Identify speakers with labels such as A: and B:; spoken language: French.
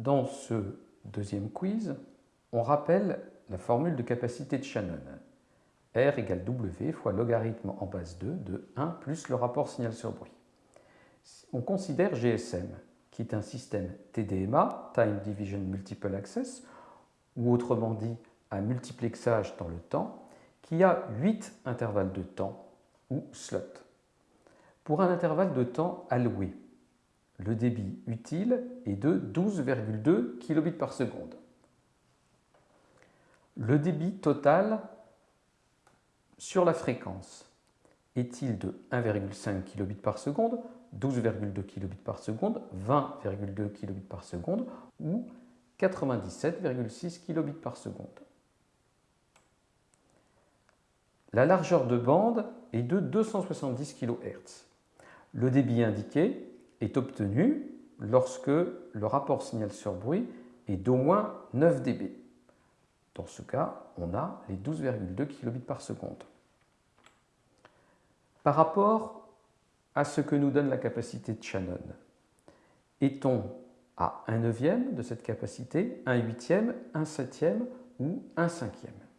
A: Dans ce deuxième quiz, on rappelle la formule de capacité de Shannon. R égale W fois logarithme en base 2 de 1 plus le rapport signal sur bruit. On considère GSM, qui est un système TDMA, Time Division Multiple Access, ou autrement dit un multiplexage dans le temps, qui a 8 intervalles de temps, ou slots. Pour un intervalle de temps alloué, le débit utile est de 12,2 kilobits par seconde. Le débit total sur la fréquence est-il de 1,5 kilobits par seconde, 12,2 kilobits par seconde, 20,2 kilobits par seconde ou 97,6 kilobits par seconde? La largeur de bande est de 270 kHz. Le débit indiqué est obtenu lorsque le rapport signal sur bruit est d'au moins 9 dB. Dans ce cas, on a les 12,2 kilobits par seconde. Par rapport à ce que nous donne la capacité de Shannon, est-on à 1 neuvième de cette capacité, 1 huitième, 1 septième ou 1 cinquième?